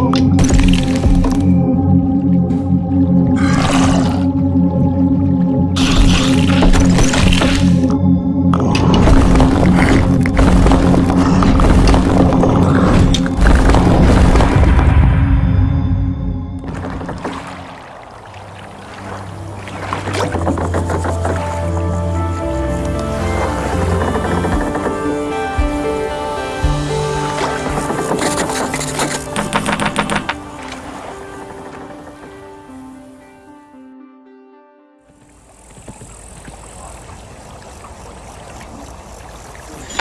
Whoa. Oh,